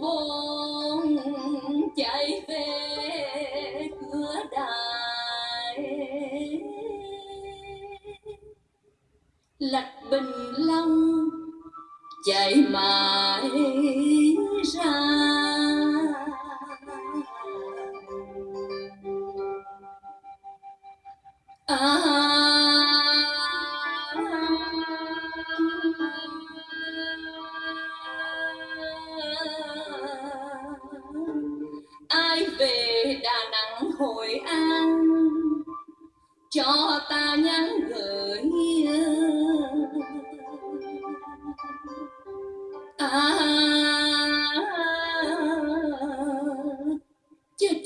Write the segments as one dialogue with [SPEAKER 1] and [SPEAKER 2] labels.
[SPEAKER 1] buồn chạy về cửa đài. Lạch bình long chạy mãi ra. À, à,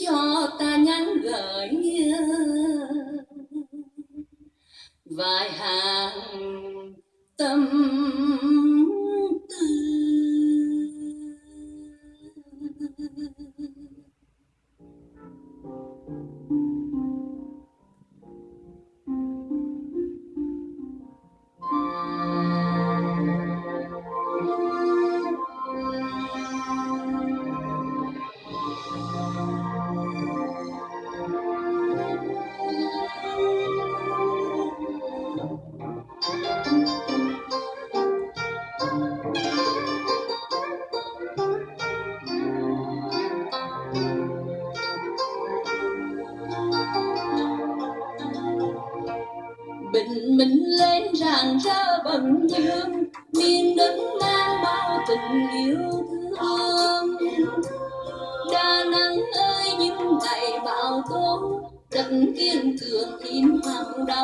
[SPEAKER 1] cho ta nhắn gửi vài hàng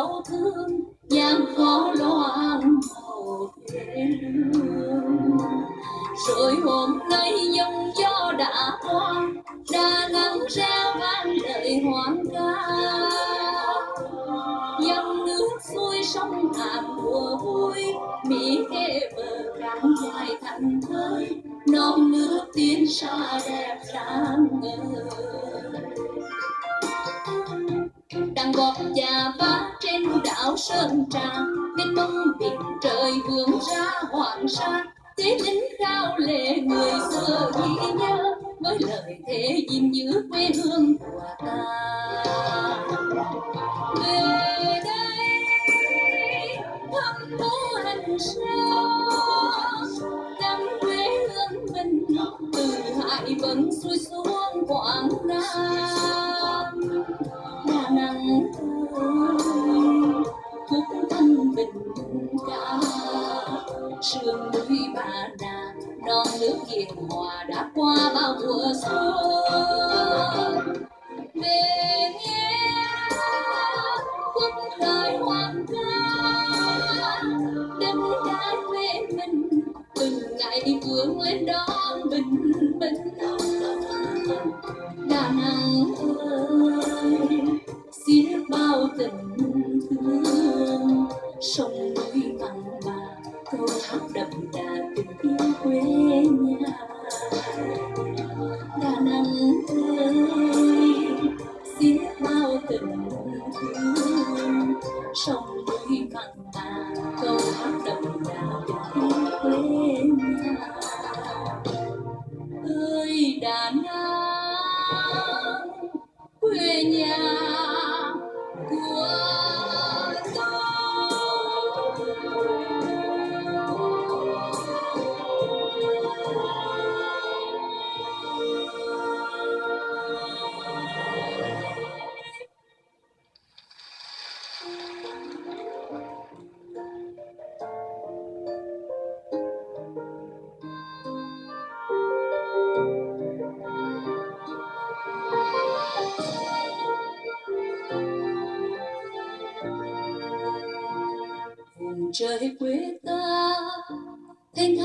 [SPEAKER 1] đau thương, gian khó loạn màu rồi hôm nay dòng gió đã qua, đã nẵng reo vang lời hoang ca. Dòng nước xuôi sông hàm mùa vui mỹ khê bờ cạn dài thành thơi. Non nước tiên xa đẹp sáng ngời gót già vá trên đảo sơn trà. Bên mông biển trời hướng ra hoàng sa, thế lính cao lệ người xưa ghi nhớ. Với lời thế gìn giữ quê hương của ta. Về đây, thăm bố hành sơn. Năm quê hương mình từ hải vân xuôi xuống quảng nam. Quê nhà.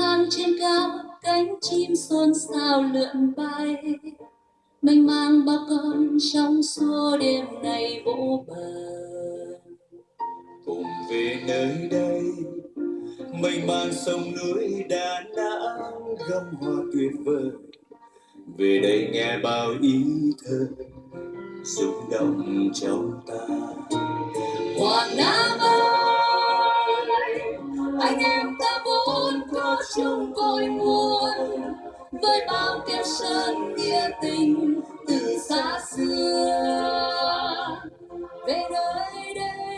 [SPEAKER 1] Thang trên cao cánh chim xôn xao lượn bay. Mênh mang bao con trong xua đêm nay vỗ bờ.
[SPEAKER 2] Cùng về nơi đây mênh mang sông núi đà nẵng gấm hoa tuyệt vời. Về đây nghe bao ý thơ rung động trong ta.
[SPEAKER 1] Quảng Nam ơi anh em chung cội nguồn với bao keo sơn nghĩa tình từ xa xưa. Về nơi đây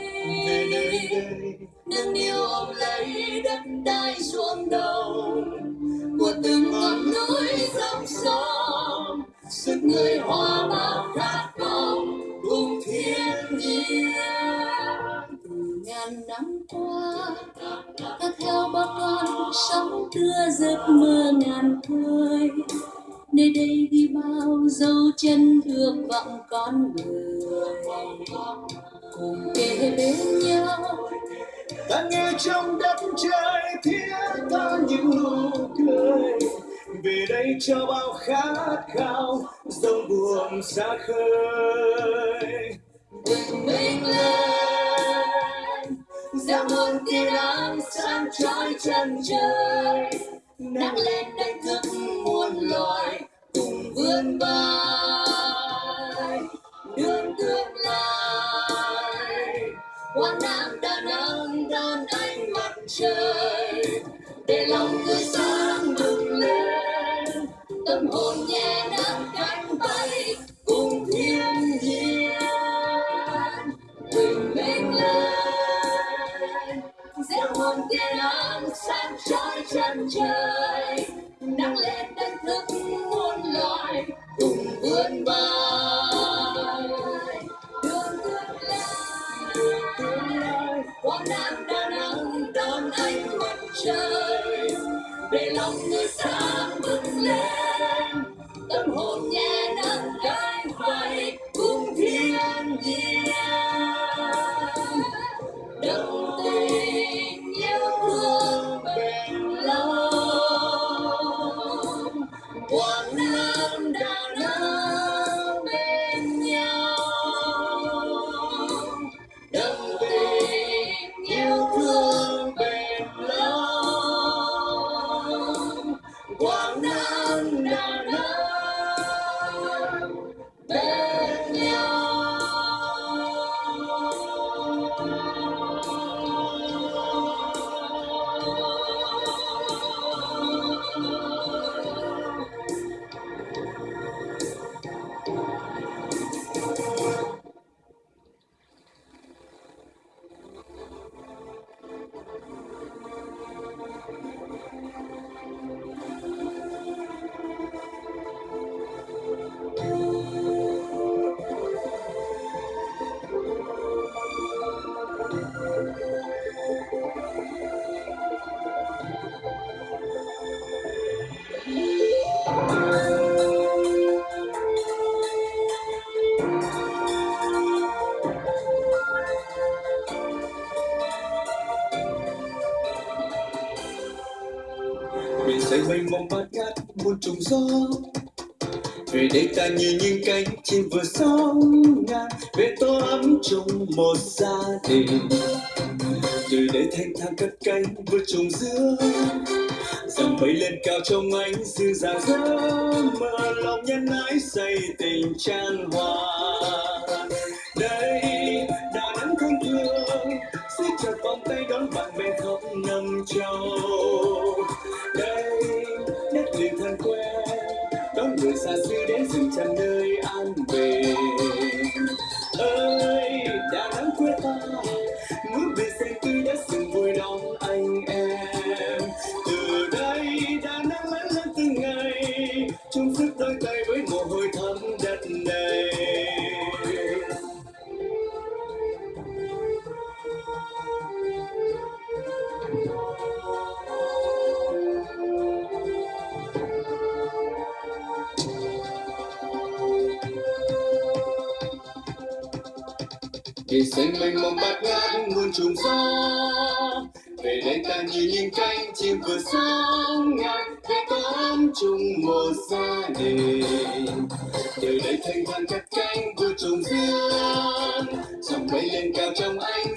[SPEAKER 1] nâng niu ôm lấy đất đai ruộng đồng của từng ngọn núi dòng sông, sức người hòa bao khát năm qua ta theo bao con, sóng đưa giấc mơ ngàn khơi nơi đây ghi bao dấu chân thương vọng con người. Cùng kề bên nhau.
[SPEAKER 2] Ta nghe trong đất trời thiết tha những nụ cười. Về đây cho bao khát khao dòng buồn xa khơi.
[SPEAKER 1] Chân trời. Nắng lên đánh thức muôn loài, cùng vươn vai. Đường tương lai quang nam đà nẵng đón ánh mặt trời. Để lòng tươi sáng cùng vươn quảng nam
[SPEAKER 2] trùng gió. Về đây ta như những cánh chim vừa sóng ngang, về tô ấm chung một gia đình. Từ đây thanh thang cất cánh vượt trùng giữa dòng bay lên cao trong ánh dương dàng giấc mơ lòng nhân ái xây tình tràn hòa. Biển xanh mênh mông bát ngát, muôn trùng gió. Về đây ta như những cánh chim vừa sáng ngang về tóm chung một gia đình. Từ đây thanh thang các cánh của trùng dương dòng bay lên cao trong ánh